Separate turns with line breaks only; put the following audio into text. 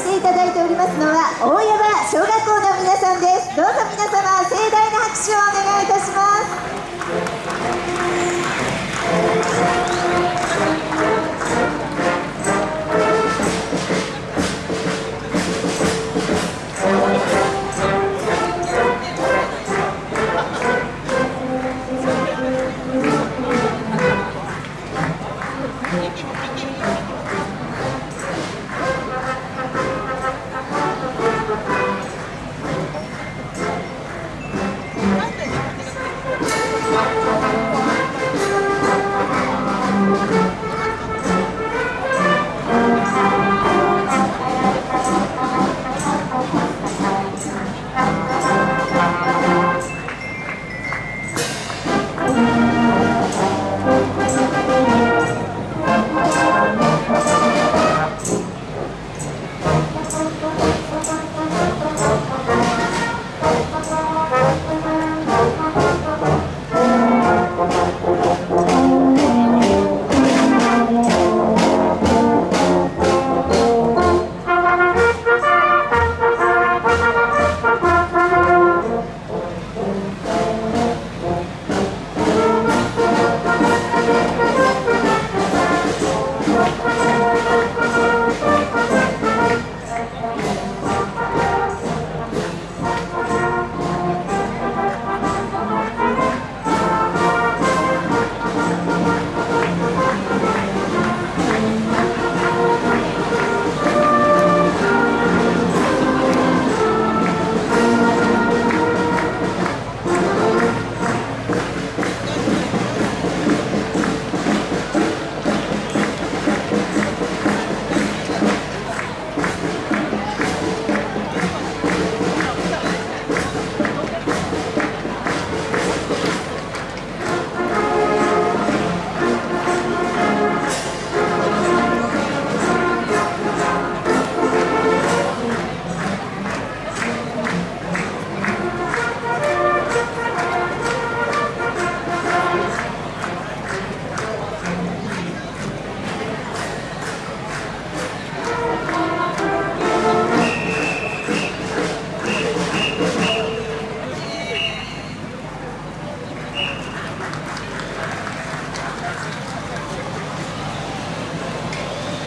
していただいておりますのは大山小学校の皆さんです。どうぞ皆様盛大